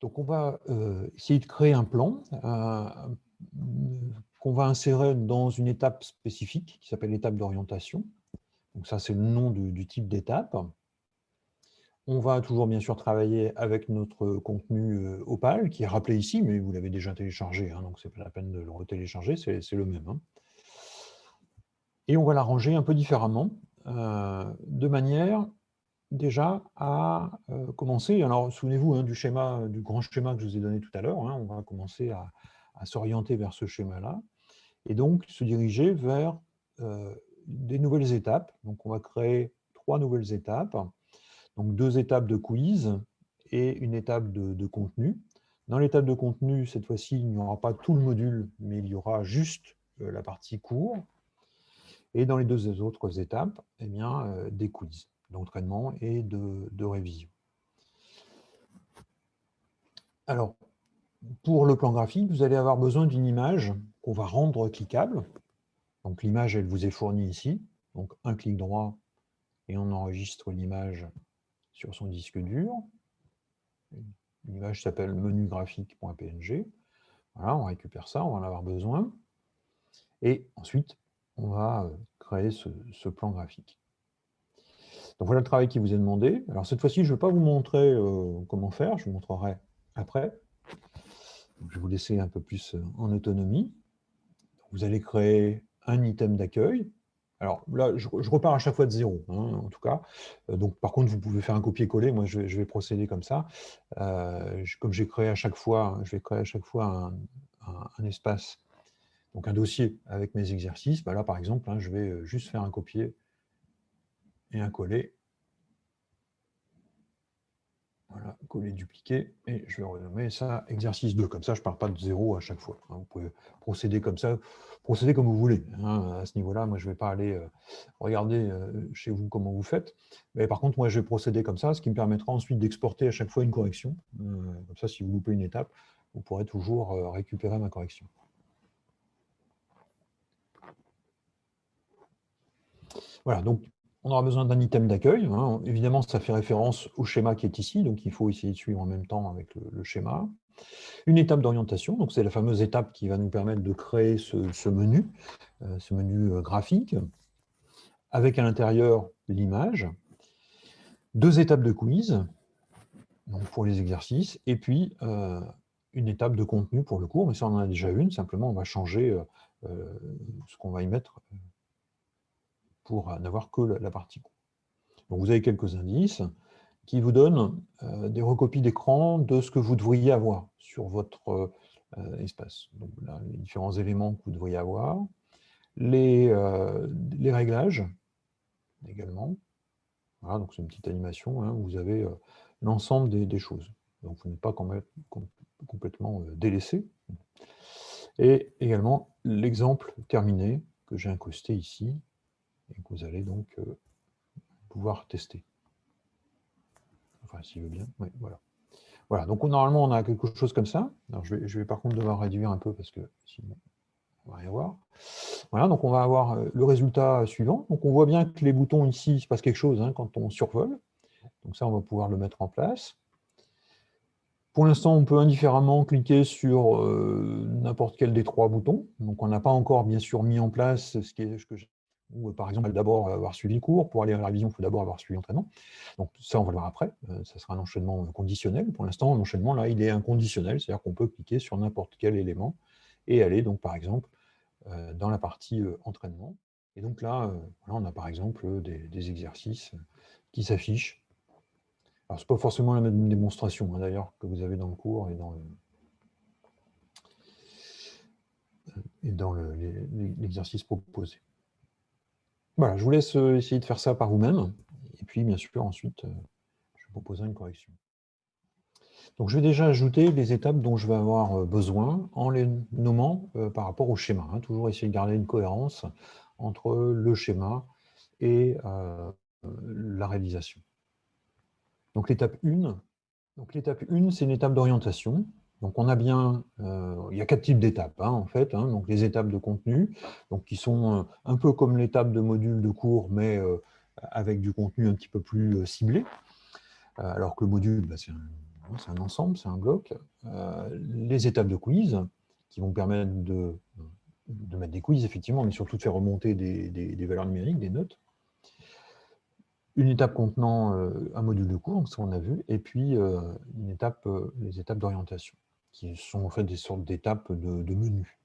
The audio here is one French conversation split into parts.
Donc, on va essayer de créer un plan qu'on va insérer dans une étape spécifique qui s'appelle l'étape d'orientation. Donc ça, c'est le nom du, type d'étape. On va toujours bien sûr travailler avec notre contenu Opal, qui est rappelé ici, mais vous l'avez déjà téléchargé, hein, donc ce n'est pas la peine de le retélécharger, c'est le même. Hein. Et on va l'arranger un peu différemment, de manière déjà à euh, commencer, alors souvenez-vous hein, du schéma, du grand schéma que je vous ai donné tout à l'heure, hein, on va commencer à, s'orienter vers ce schéma-là, et donc se diriger vers euh, des nouvelles étapes. Donc on va créer trois nouvelles étapes, donc deux étapes de quiz et une étape de, contenu. Dans l'étape de contenu, cette fois-ci, il n'y aura pas tout le module, mais il y aura juste euh, la partie cours. Et dans les deux autres étapes, eh bien, des quiz d'entraînement et de, révision. Alors, pour le plan graphique, vous allez avoir besoin d'une image qu'on va rendre cliquable. Donc l'image, elle vous est fournie ici. Donc un clic droit et on enregistre l'image sur son disque dur. L'image s'appelle menugraphique.png. Voilà, on récupère ça, on va en avoir besoin. Et ensuite, on va créer ce plan graphique. Donc voilà le travail qui vous est demandé. Alors cette fois-ci, je ne vais pas vous montrer euh, comment faire, je vous montrerai après. je vais vous laisser un peu plus euh, en autonomie. Vous allez créer un item d'accueil. Alors là, je, repars à chaque fois de zéro, hein, en tout cas. Euh, donc par contre, vous pouvez faire un copier-coller. Moi, je vais, procéder comme ça. comme j'ai créé à chaque fois, je vais créer à chaque fois un, espace, donc un dossier avec mes exercices. Bah là, par exemple, hein, je vais juste faire un copier un coller. Voilà, coller, dupliquer, et je vais renommer ça exercice 2. Comme ça, je ne pars pas de zéro à chaque fois. Hein. Vous pouvez procéder comme ça, procéder comme vous voulez. Hein. À ce niveau-là, moi, je ne vais pas aller euh, regarder euh, chez vous comment vous faites. Mais par contre, moi, je vais procéder comme ça, ce qui me permettra ensuite d'exporter à chaque fois une correction. Euh, comme ça, si vous loupez une étape, vous pourrez toujours récupérer ma correction. Voilà, donc on aura besoin d'un item d'accueil. Hein. Évidemment, ça fait référence au schéma qui est ici, donc il faut essayer de suivre en même temps avec le, schéma. Une étape d'orientation, donc c'est la fameuse étape qui va nous permettre de créer ce, menu, euh, ce menu euh, graphique, avec à l'intérieur l'image. Deux étapes de quiz, pour les exercices, et puis euh, une étape de contenu pour le cours, mais ça on en a déjà une, simplement on va changer ce qu'on va y mettre pour n'avoir que la partie Donc vous avez quelques indices qui vous donnent euh, des recopies d'écran de ce que vous devriez avoir sur votre euh, espace. Donc les différents éléments que vous devriez avoir, les, euh, les réglages également. Voilà, donc c'est une petite animation, hein, où vous avez l'ensemble des, choses. Donc vous n'êtes pas complètement délaissé. Et également l'exemple terminé que j'ai incrusté ici, et que vous allez donc euh, pouvoir tester. Enfin, s'il veut bien, oui, voilà. Voilà, donc normalement, on a quelque chose comme ça. Alors, je vais, je vais par contre devoir réduire un peu parce que sinon, on va rien voir. Voilà, donc on va avoir euh, le résultat suivant. Donc on voit bien que les boutons ici, il se passe quelque chose hein, quand on survole. Donc ça, on va pouvoir le mettre en place. Pour l'instant, on peut indifféremment cliquer sur euh, n'importe quel des trois boutons. Donc on n'a pas encore, bien sûr, mis en place ce, qui est, ce que j'ai ou par exemple d'abord avoir suivi le cours, pour aller à la révision, il faut d'abord avoir suivi l'entraînement. Donc ça, on va le voir après, euh, ça sera un enchaînement conditionnel. Pour l'instant, l'enchaînement, là, il est inconditionnel, c'est-à-dire qu'on peut cliquer sur n'importe quel élément et aller, donc par exemple, euh, dans la partie euh, entraînement. Et donc là, on a par exemple des, exercices qui s'affichent. Alors, ce n'est pas forcément la même démonstration, hein, d'ailleurs, que vous avez dans le cours et dans et dans l'exercice proposé. Voilà, je vous laisse euh, essayer de faire ça par vous-même. Et puis, bien sûr, ensuite, euh, je vous proposerai une correction. Donc, je vais déjà ajouter les étapes dont je vais avoir euh, besoin en les nommant par rapport au schéma. Hein. Toujours essayer de garder une cohérence entre le schéma et la réalisation. Donc, l'étape 1, l'étape 1, c'est une étape d'orientation. Donc on a bien, euh, il y a quatre types d'étapes hein, en fait, hein. donc les étapes de contenu, donc qui sont euh, un peu comme l'étape de module de cours, mais euh, avec du contenu un petit peu plus ciblé, alors que le module, bah, c'est un ensemble, c'est un bloc. Les étapes de quiz, qui vont permettre de, mettre des quiz, effectivement, mais surtout de faire remonter des, valeurs numériques, des notes. Une étape contenant un module de cours, ce qu'on a vu, et puis une étape, les étapes d'orientation, qui sont en fait des sortes d'étapes de, de menu.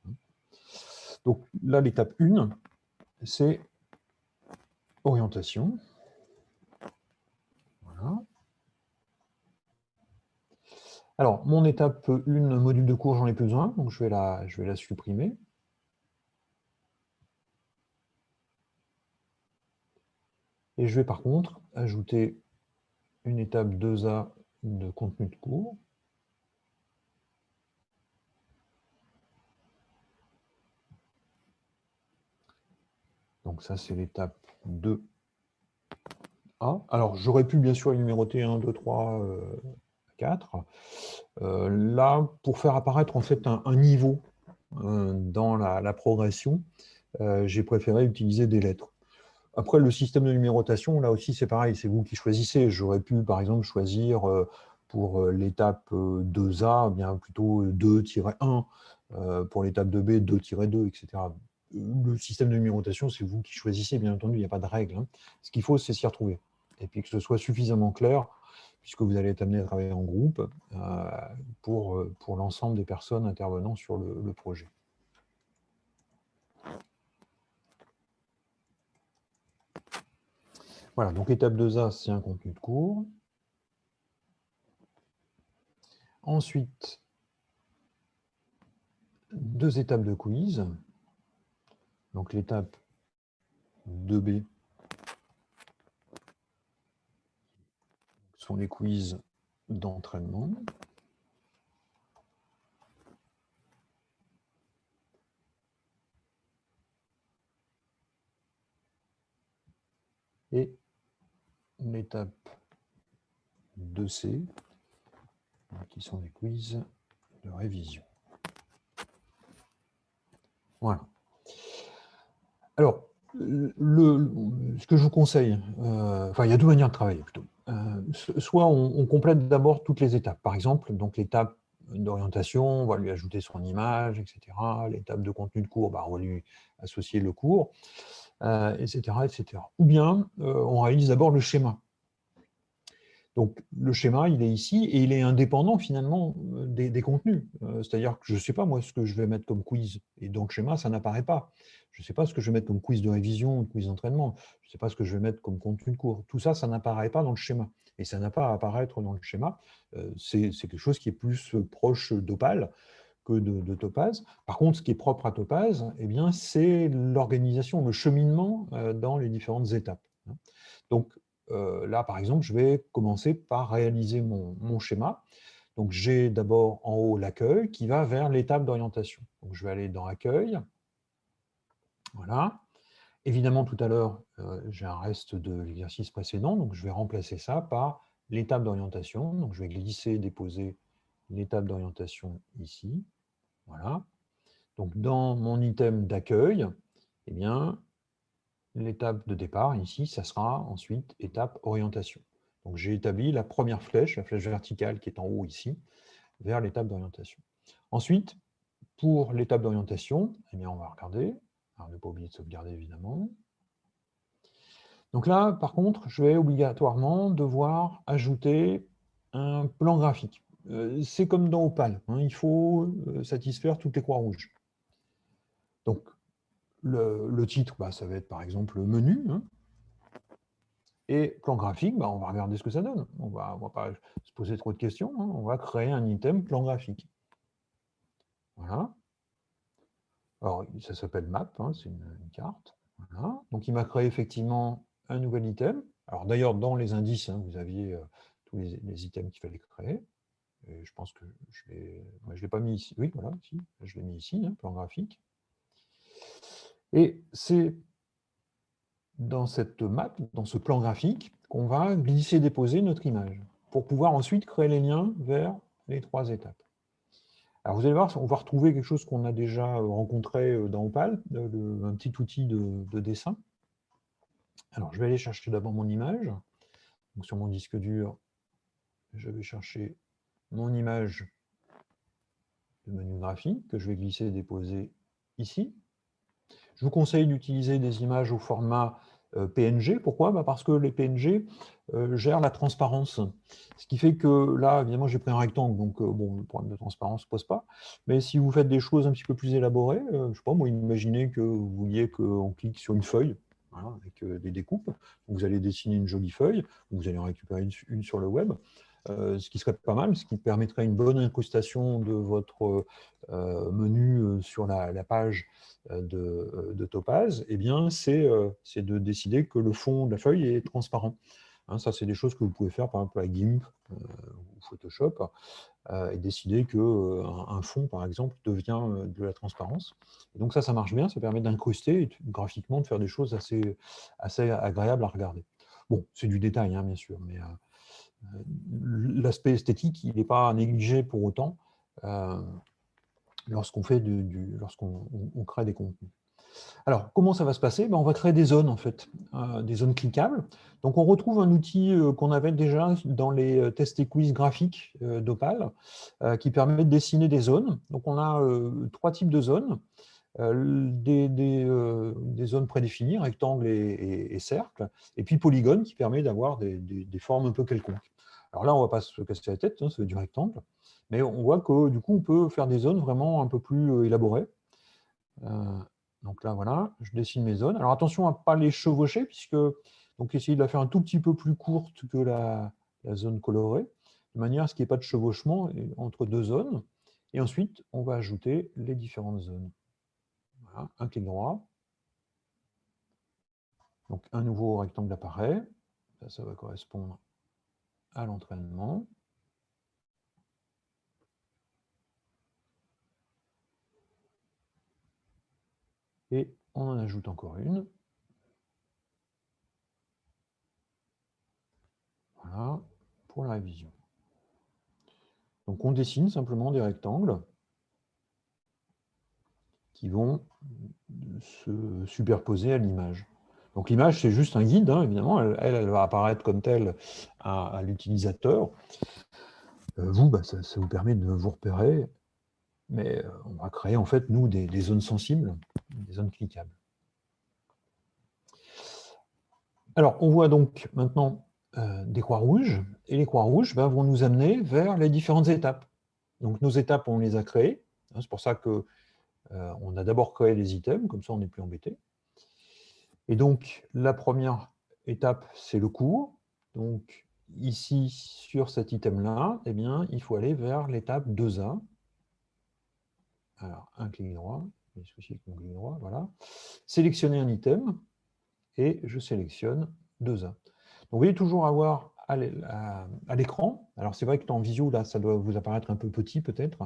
Donc là, l'étape 1, c'est orientation. Voilà. Alors, mon étape 1, module de cours, j'en ai plus besoin, donc je vais la, je vais la supprimer. Et je vais par contre ajouter une étape 2A de contenu de cours. Donc ça, c'est l'étape 2A. Alors, j'aurais pu bien sûr numéroter 1, 2, 3, 4. là, pour faire apparaître en fait un, niveau euh, dans la, progression, euh, j'ai préféré utiliser des lettres. Après, le système de numérotation, là aussi, c'est pareil, c'est vous qui choisissez. J'aurais pu, par exemple, choisir pour l'étape 2A, eh bien plutôt 2-1, pour l'étape 2B, 2-2, etc le système de numérotation, c'est vous qui choisissez, bien entendu, il n'y a pas de règle. Hein. Ce qu'il faut, c'est s'y retrouver. Et puis que ce soit suffisamment clair, puisque vous allez être amené à travailler en groupe, euh, pour, euh, pour l'ensemble des personnes intervenant sur le, projet. Voilà, donc étape 2A, c'est un contenu de cours. Ensuite, deux étapes de quiz. Donc l'étape 2B sont les quiz d'entraînement. Et l'étape 2C, qui sont les quiz de révision. Voilà. Alors, ce que je vous conseille, euh, enfin, il y a deux manières de travailler plutôt. Euh, soit on, complète d'abord toutes les étapes. Par exemple, donc l'étape d'orientation, on va lui ajouter son image, etc. L'étape de contenu de cours, bah, on va lui associer le cours, etc., euh, etc. Ou bien, on réalise d'abord le schéma. Donc, le schéma, il est ici et il est indépendant finalement des, contenus. C'est-à-dire que je ne sais pas moi ce que je vais mettre comme quiz. Et donc, le schéma, ça n'apparaît pas. Je ne sais pas ce que je vais mettre comme quiz de révision quiz d'entraînement. Je ne sais pas ce que je vais mettre comme contenu de cours. Tout ça, ça n'apparaît pas dans le schéma. Et ça n'a pas à apparaître dans le schéma. Euh, c'est quelque chose qui est plus proche d'Opal que de, Topaz. Par contre, ce qui est propre à Topaz, eh c'est l'organisation, le cheminement euh, dans les différentes étapes. Hein. Donc euh, là, par exemple, je vais commencer par réaliser mon, mon schéma. Donc j'ai d'abord en haut l'accueil qui va vers l'étape d'orientation. Donc je vais aller dans Accueil, voilà. Évidemment, tout à l'heure, euh, j'ai un reste de l'exercice précédent, donc je vais remplacer ça par l'étape d'orientation. Donc, je vais glisser, déposer l'étape d'orientation ici. Voilà. Donc, dans mon item d'accueil, eh bien, l'étape de départ, ici, ça sera ensuite étape orientation. Donc, j'ai établi la première flèche, la flèche verticale qui est en haut ici, vers l'étape d'orientation. Ensuite, pour l'étape d'orientation, eh on va regarder, ne pas oublier de sauvegarder, évidemment. Donc là, par contre, je vais obligatoirement devoir ajouter un plan graphique. Euh, c'est comme dans Opal, hein, il faut euh, satisfaire toutes les croix rouges. Donc, le, titre, bah, ça va être par exemple le menu. Hein. et plan graphique, bah, on va regarder ce que ça donne. On ne va, pas se poser trop de questions, hein. on va créer un item plan graphique. Voilà. Alors, ça s'appelle map, hein, c'est une, carte. Donc, il m'a créé effectivement un nouvel item. Alors, d'ailleurs, dans les indices, vous aviez euh, tous les, items qu'il fallait créer. Et je pense que je ne l'ai pas mis ici. Oui, voilà, je l'ai mis ici, plan graphique. Et c'est dans cette map, dans ce plan graphique, qu'on va glisser déposer notre image pour pouvoir ensuite créer les liens vers les trois étapes. Alors vous allez voir, on va retrouver quelque chose qu'on a déjà euh, rencontré euh, dans Opal, un petit outil de, dessin. Alors je vais aller chercher d'abord mon image. Donc, sur mon disque dur, je vais chercher mon image de menu graphique que je vais glisser et déposer ici. Je vous conseille d'utiliser des images au format euh, PNG. Pourquoi? Bah, Parce que les PNG euh, gèrent la transparence. Ce qui fait que là, évidemment, j'ai pris un rectangle, donc euh, bon, le problème de transparence ne se pose pas. Mais si vous faites des choses un petit peu plus élaborées, je ne sais pas, moi, imaginez que vous vouliez qu'on clique sur une feuille, avec des découpes. vous allez dessiner une jolie feuille, vous allez en récupérer une, sur le web. Ce qui serait pas mal, ce qui permettrait une bonne incrustation de votre menu sur la page euh, de, Topaz, eh bien, euh, c'est de décider que le fond de la feuille est transparent. Hein, ça, c'est des choses que vous pouvez faire, par exemple, avec GIMP euh, ou Photoshop, et décider qu'un un fond, par exemple, devient de la transparence. Donc ça, ça marche bien, ça permet d'incruster graphiquement de faire des choses assez, assez agréables à regarder. Bon, c'est du détail, hein, bien sûr, mais l'aspect esthétique, il n'est pas négligé pour autant lorsqu'on fait lorsqu'on crée des contenus. Alors, comment ça va se passer? Ben, On va créer des zones, en fait, euh, des zones cliquables. Donc, on retrouve un outil euh, qu'on avait déjà dans les euh, tests et quiz graphiques d'Opal, qui permet de dessiner des zones. Donc, on a trois types de zones. Des, des, zones prédéfinies, rectangles et, et, cercles, et puis polygone qui permet d'avoir des, formes un peu quelconques. Alors là, on ne va pas se casser la tête, hein, du rectangle. Mais on voit que du coup, on peut faire des zones vraiment un peu plus euh, élaborées. Euh, donc là, voilà, je dessine mes zones. Alors attention à ne pas les chevaucher, puisque donc essayer de la faire un tout petit peu plus courte que la, zone colorée, de manière à ce qu'il n'y ait pas de chevauchement entre deux zones. Et ensuite, on va ajouter les différentes zones. Un clic droit. Donc un nouveau rectangle apparaît. Ça, ça va correspondre à l'entraînement. Et on en ajoute encore une. Voilà, pour la révision. Donc on dessine simplement des rectangles qui vont se superposer à l'image. Donc l'image, c'est juste un guide, hein, évidemment, elle, elle, va apparaître comme telle à, l'utilisateur. Euh, vous, bah, ça, vous permet de vous repérer mais euh, on va créer en fait, nous, des, zones sensibles, des zones cliquables. Alors, on voit donc maintenant euh, des croix rouges, et les croix rouges ben, vont nous amener vers les différentes étapes. Donc, nos étapes, on les a créées. Hein, c'est pour ça qu'on euh, on a d'abord créé les items, comme ça on n'est plus embêté. Et donc, la première étape, c'est le cours. Donc, ici, sur cet item-là, eh bien, il faut aller vers l'étape 2A, alors, un clic droit, droit, voilà. Sélectionner un item, et je sélectionne 2A. Donc, vous voyez toujours avoir à l'écran, alors c'est vrai que en visio, là, ça doit vous apparaître un peu petit peut-être,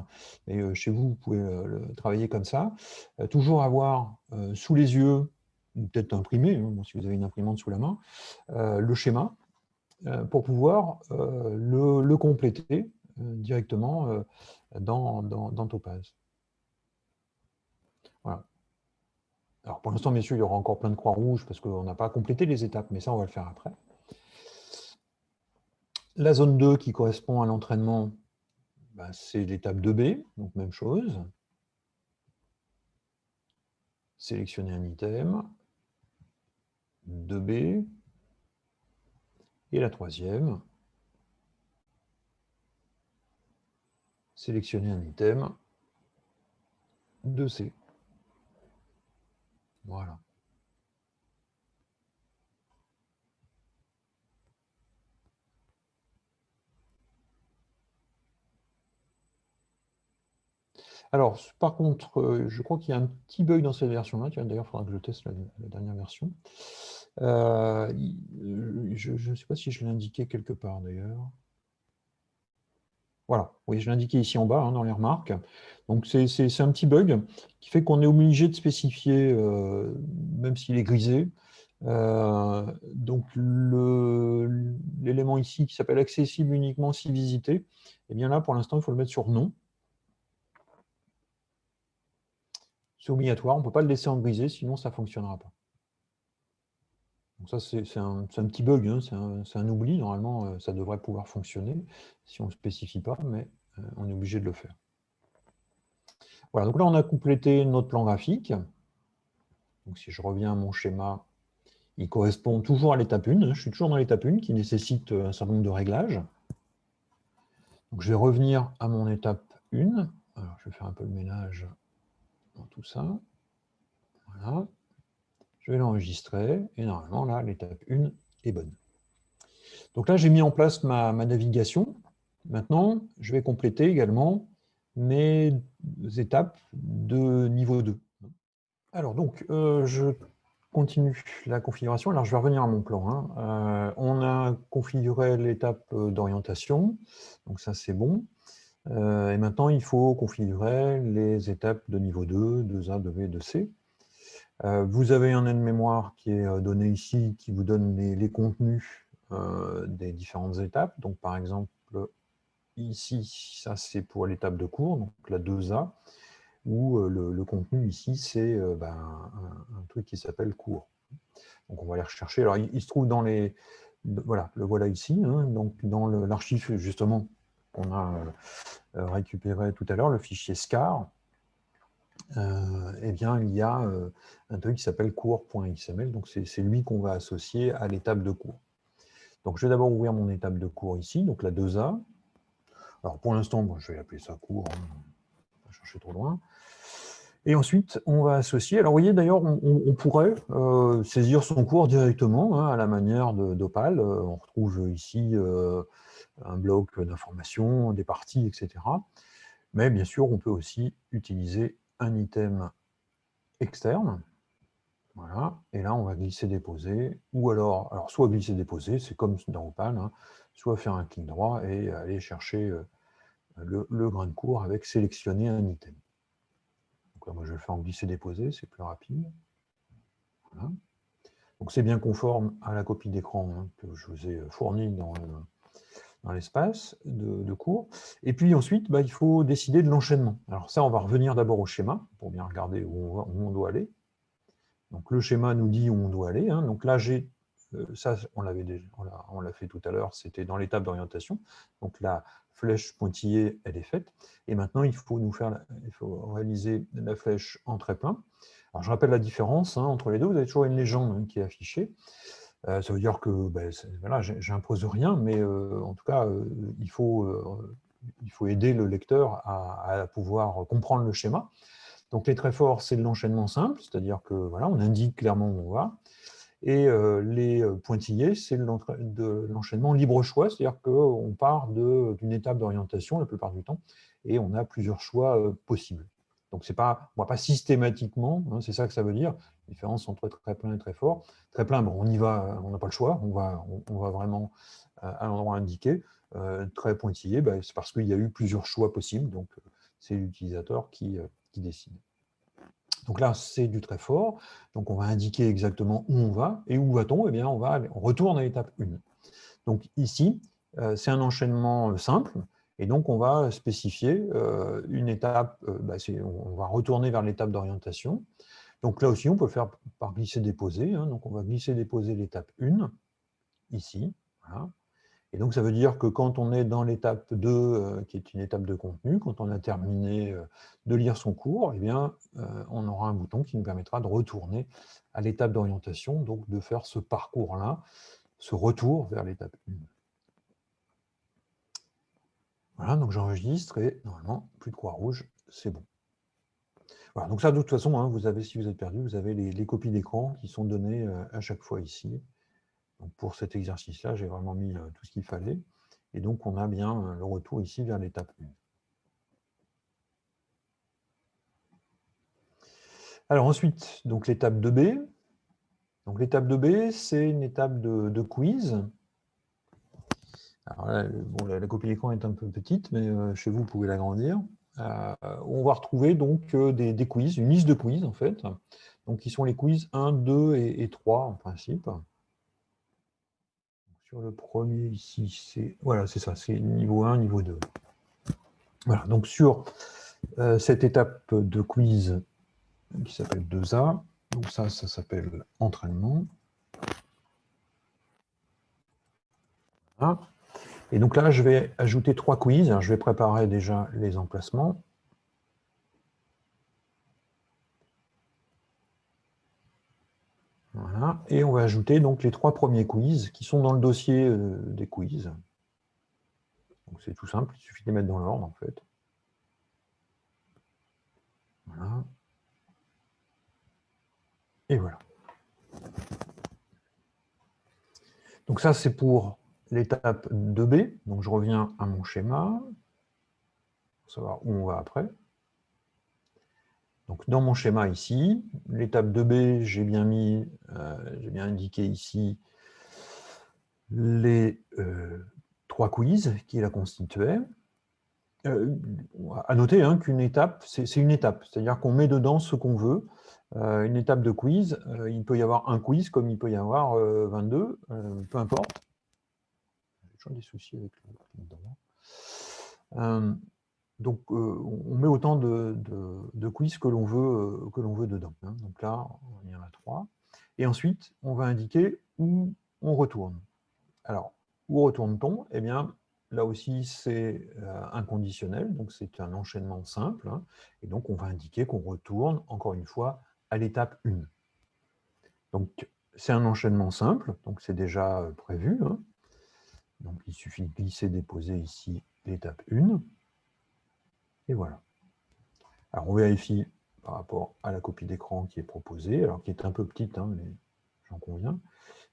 mais euh, chez vous, vous pouvez euh, travailler comme ça. Euh, toujours avoir sous les yeux, peut-être imprimé, hein, si vous avez une imprimante sous la main, le schéma, pour pouvoir le, compléter directement dans, dans, dans Topaz. Alors pour l'instant, messieurs, il y aura encore plein de croix rouges parce qu'on n'a pas complété les étapes, mais ça, on va le faire après. La zone 2 qui correspond à l'entraînement, ben, c'est l'étape 2B, donc même chose. Sélectionner un item. 2B. Et la troisième, sélectionner un item. 2C. Voilà. Alors, par contre, euh, je crois qu'il y a un petit bug dans cette version-là. D'ailleurs, il faudra que je teste la, dernière version. Euh, je ne sais pas si je l'ai indiqué quelque part, d'ailleurs. Voilà, oui, je l'ai indiqué ici en bas, hein, dans les remarques. Donc, c'est un petit bug qui fait qu'on est obligé de spécifier, euh, même s'il est grisé. Euh, donc, l'élément ici qui s'appelle accessible uniquement si visité, eh bien là, pour l'instant, il faut le mettre sur non. C'est obligatoire, on ne peut pas le laisser en grisé, sinon ça ne fonctionnera pas. Donc ça, c'est un, petit bug, hein, c'est un, oubli. Normalement, euh, ça devrait pouvoir fonctionner si on ne spécifie pas, mais euh, on est obligé de le faire. Voilà, donc là, on a complété notre plan graphique. Donc si je reviens à mon schéma, il correspond toujours à l'étape 1. Je suis toujours dans l'étape 1 qui nécessite un certain nombre de réglages. Donc je vais revenir à mon étape 1. Alors, je vais faire un peu le ménage tout ça. Voilà. Je vais l'enregistrer et normalement, là, l'étape 1 est bonne. Donc là, j'ai mis en place ma, navigation. Maintenant, je vais compléter également mes étapes de niveau 2. Alors, donc, euh, je continue la configuration. Alors, je vais revenir à mon plan. Hein. Euh, on a configuré l'étape d'orientation, donc ça, c'est bon. Euh, et maintenant, il faut configurer les étapes de niveau 2, 2A, 2B, 2C. Euh, vous avez un aide-mémoire qui est euh, donné ici, qui vous donne les, contenus euh, des différentes étapes. Donc, par exemple, ici, ça c'est pour l'étape de cours, donc la 2A, où le, contenu ici, c'est ben, un, truc qui s'appelle cours. Donc, on va aller rechercher. Alors, il, se trouve dans les... Voilà, le voilà ici, hein. donc dans l'archive justement qu'on a récupéré tout à l'heure, le fichier SCAR, euh, eh bien, il y a euh, un truc qui s'appelle cours.xml. Donc, c'est lui qu'on va associer à l'étape de cours. Donc, je vais d'abord ouvrir mon étape de cours ici, donc la 2A. Alors, pour l'instant, je vais appeler ça cours, hein, pas chercher trop loin. Et ensuite, on va associer. Alors, vous voyez, d'ailleurs, on, pourrait euh, saisir son cours directement, hein, à la manière d'Opal. on retrouve ici un bloc d'informations, des parties, etc. Mais bien sûr, on peut aussi utiliser un item externe. Voilà, et là on va glisser-déposer, ou alors, alors soit glisser-déposer, c'est comme dans Opal, hein, soit faire un clic droit et aller chercher euh, le, grain de cours avec sélectionner un item. Moi je vais le faire en glisser-déposer, c'est plus rapide. Donc c'est bien conforme à la copie d'écran hein, que je vous ai fournie dans dans l'espace de, cours. Et puis ensuite, bah, il faut décider de l'enchaînement. Alors ça, on va revenir d'abord au schéma, pour bien regarder où on, doit aller. Donc le schéma nous dit où on doit aller. Hein. Donc là, j'ai euh, ça, on l'a fait tout à l'heure, c'était dans l'étape d'orientation. Donc la flèche pointillée, elle est faite. Et maintenant, il faut nous faire, il faut réaliser la flèche en très plein. Alors je rappelle la différence hein, entre les deux. Vous avez toujours une légende hein, qui est affichée. Euh, ça veut dire que ben, voilà, j'impose rien, mais euh, en tout cas, euh, il, faut, il faut aider le lecteur à, pouvoir comprendre le schéma. Donc les traits forts, c'est l'enchaînement simple, c'est-à-dire que voilà, on indique clairement où on va. Et les pointillés, c'est l'enchaînement libre choix, c'est-à-dire qu'on part d'une étape d'orientation la plupart du temps, et on a plusieurs choix possibles. Donc, pas, on ne pas systématiquement, hein, c'est ça que ça veut dire, différence entre très plein et très fort. Très plein, bon, on y va, on n'a pas le choix, on va, on, va vraiment euh, à l'endroit indiqué. Euh, très pointillé, bah, c'est parce qu'il y a eu plusieurs choix possibles, donc euh, c'est l'utilisateur qui, qui décide. Donc là, c'est du très fort. Donc on va indiquer exactement où on va. Et où va-t-on? Eh bien, on, va, on retourne à l'étape 1. Donc ici, c'est un enchaînement simple. Et donc, on va spécifier euh, une étape, euh, bah, on va retourner vers l'étape d'orientation. Donc là aussi, on peut faire par glisser-déposer. Hein. donc on va glisser-déposer l'étape 1, ici. Et donc ça veut dire que quand on est dans l'étape 2, euh, qui est une étape de contenu, quand on a terminé de lire son cours, eh bien, on aura un bouton qui nous permettra de retourner à l'étape d'orientation, donc de faire ce parcours-là, ce retour vers l'étape 1. Voilà, donc j'enregistre et normalement, plus de croix rouge, c'est bon. Voilà, donc ça, de toute façon, hein, vous avez, si vous êtes perdu, vous avez les, copies d'écran qui sont données euh, à chaque fois ici. Pour cet exercice-là, j'ai vraiment mis euh, tout ce qu'il fallait. Et donc, on a bien euh, le retour ici vers l'étape 1. Alors ensuite, l'étape 2B. Donc l'étape 2B, c'est une étape de quiz. Alors la, copie d'écran est un peu petite, mais euh, chez vous, vous pouvez l'agrandir. On va retrouver donc des, quiz, une liste de quiz en fait, donc qui sont les quiz 1, 2 et, 3 en principe le premier ici, c'est voilà, c'est ça, c'est niveau 1, niveau 2. Voilà, donc sur euh, cette étape de quiz qui s'appelle 2A, donc ça, ça s'appelle entraînement. Et donc là, je vais ajouter trois quiz. Je vais préparer déjà les emplacements. Voilà. Et on va ajouter donc les trois premiers quiz qui sont dans le dossier euh, des quiz. c'est tout simple, il suffit de les mettre dans l'ordre en fait. Voilà. Et voilà. Donc ça, c'est pour l'étape 2B. Donc je reviens à mon schéma, pour savoir où on va après. Donc dans mon schéma ici, l'étape 2B, j'ai bien mis, euh, j'ai bien indiqué ici les euh, trois quiz qui la constituaient. Euh, à noter hein, qu'une étape, c'est une étape, c'est-à-dire qu'on met dedans ce qu'on veut. Euh, une étape de quiz, il peut y avoir un quiz comme il peut y avoir 22, peu importe. J'ai toujours des soucis avec le donc, euh, on met autant de, quiz que l'on veut, euh, que veut dedans. Hein. Donc là, il y en a trois. Et ensuite, on va indiquer où on retourne. Alors, où retourne-t-on? Eh bien, là aussi, c'est euh, inconditionnel, donc c'est un enchaînement simple. Hein. et donc, on va indiquer qu'on retourne, encore une fois, à l'étape 1. Donc, c'est un enchaînement simple, donc c'est déjà prévu. Hein. Donc, il suffit de glisser, déposer ici l'étape 1. Et voilà. Alors, on vérifie par rapport à la copie d'écran qui est proposée, alors qui est un peu petite, hein, mais j'en conviens.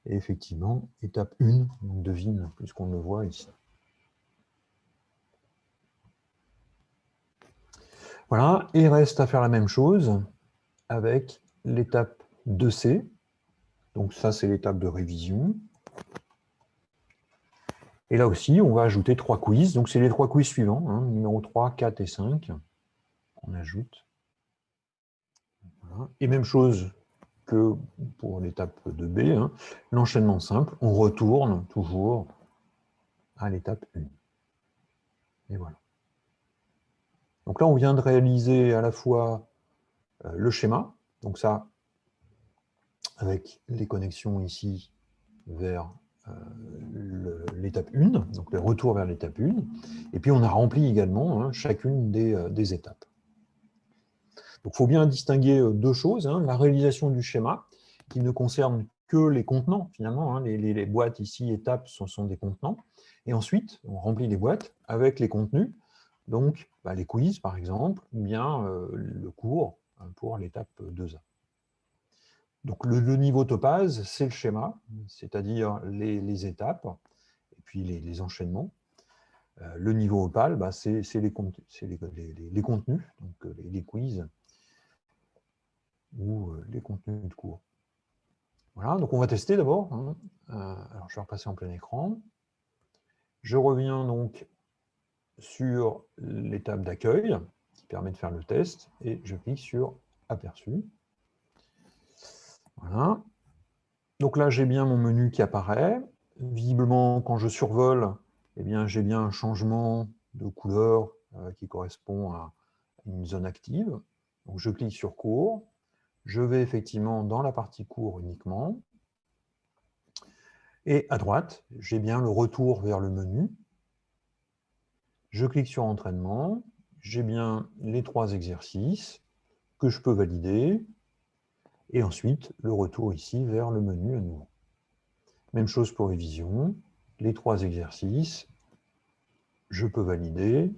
Et effectivement, étape 1, on devine, puisqu'on le voit ici. Voilà, et il reste à faire la même chose avec l'étape 2C. Donc ça, c'est l'étape de révision. Et là aussi, on va ajouter trois quiz. Donc, c'est les trois quiz suivants, hein, numéro 3, 4 et 5. On ajoute. Et même chose que pour l'étape 2B, hein, l'enchaînement simple, on retourne toujours à l'étape 1. Et voilà. Donc là, on vient de réaliser à la fois euh, le schéma, donc ça, avec les connexions ici vers l'étape 1, donc le retour vers l'étape 1, et puis on a rempli également hein, chacune euh, des, étapes. Donc il faut bien distinguer euh, deux choses, hein, la réalisation du schéma, qui ne concerne que les contenants, finalement, hein, les, boîtes ici, étapes, ce sont, des contenants, et ensuite on remplit les boîtes avec les contenus, donc bah, les quiz par exemple, ou bien le cours pour l'étape 2A. Donc le, niveau topaz, c'est le schéma, c'est-à-dire les, étapes, et puis les, enchaînements. Euh, le niveau opale, bah, c'est les, les, contenus, donc euh, les, quiz, ou euh, les contenus de cours. Voilà, donc on va tester d'abord. Hein. alors je vais repasser en plein écran. Je reviens donc sur l'étape d'accueil, qui permet de faire le test, et je clique sur Aperçu. Voilà. Donc là, j'ai bien mon menu qui apparaît. Visiblement, quand je survole, eh bien, j'ai bien un changement de couleur euh, qui correspond à une zone active. Je clique sur cours. Je vais effectivement dans la partie cours uniquement. Et à droite, j'ai bien le retour vers le menu. Je clique sur entraînement. J'ai bien les trois exercices que je peux valider et ensuite le retour ici vers le menu à nouveau. Même chose pour révision, les trois exercices, je peux valider,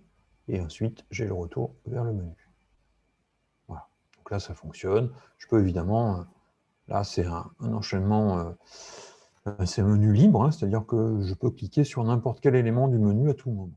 et ensuite j'ai le retour vers le menu. Voilà, donc là ça fonctionne. Je peux évidemment, euh, là c'est un, enchaînement, euh, euh, c'est un menu libre, hein, c'est-à-dire que je peux cliquer sur n'importe quel élément du menu à tout moment.